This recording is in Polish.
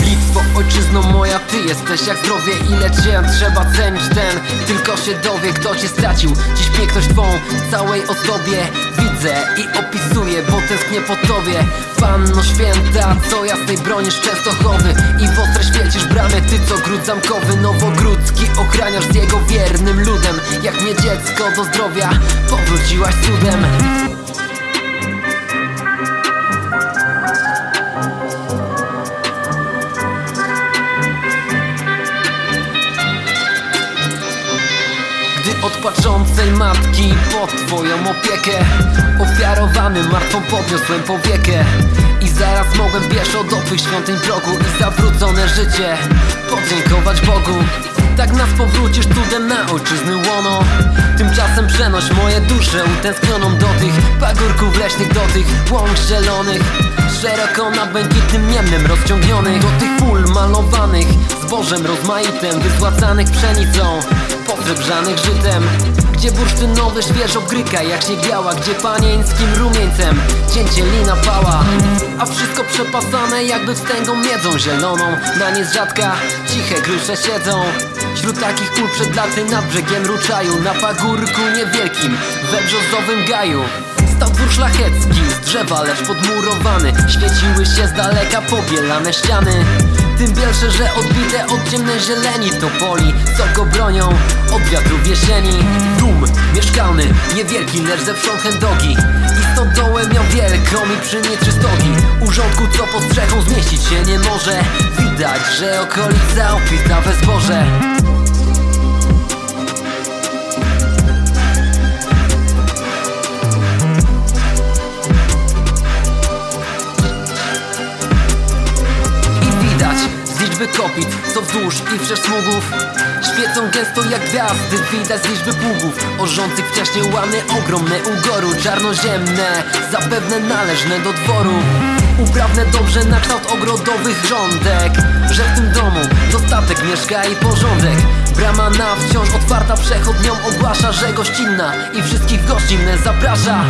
Bitwo, ojczyzno moja, ty jesteś jak zdrowie Ile cię trzeba cenić ten. Tylko się dowie, kto cię stracił. Dziś piękność twą w całej ozdobie Widzę i opisuję, bo tęsknię po tobie. Panno święta, co jasnej bronisz Częstochowy I w ostre świecisz bramy. Ty co gród zamkowy, nowogródzki Ochraniasz z jego wiernym ludem. Jak nie dziecko do zdrowia Powróciłaś cudem Gdy od płaczącej matki pod twoją opiekę Ofiarowany martwą podniosłem powiekę I zaraz mogłem pieszo do twych świątyń progu I zawrócone życie podziękować Bogu. Tak nas powrócisz cudem na ojczyzny łono. Tymczasem przenoś moje dusze utęsknioną do tych Pagórków leśnych, do tych łąk zielonych Szeroko na błękitnym niemnem rozciągnionych Do tych pól malowanych zbożem rozmaitym Wyzłacanych pszenicą, posrebrzanych żytem. Gdzie bursztynowy świeżo gryka jak śnieg biała Gdzie panieńskim rumieńcem cięcie lina pała. A wszystko przepasane jakby wstęgą miedzą zieloną Na nie z rzadka ciche grusze siedzą. Wśród takich pól przed laty nad brzegiem ruczaju Na pagórku niewielkim, we brzozowym gaju. Stał dwór szlachecki drzewa, lecz podmurowany. Świeciły się z daleka pobielane ściany. Tym bielsze, że odbite od ciemnej zieleni Topoli, co go bronią? Od wiatrów jesieni. Dum mieszkalny, niewielki, lecz ze wsią chędogi. I stodołę miał wielką i przy niej trzy stogi. Urządku, co pod strzechą zmieścić się nie może. Widać, że okolica opita we zboże liczby kopit, co wzdłuż i wszerz smugów Świecą gęsto jak gwiazdy, widać z liczby pługów. Orzących wcześniej łany ogromne ugoru Czarnoziemne, zapewne należne do dworu. Uprawne dobrze na kształt ogrodowych rządek. Że w tym domu dostatek mieszka i porządek. Brama na wciąż otwarta przechodniom ogłasza, że gościnna I wszystkich gościnne zaprasza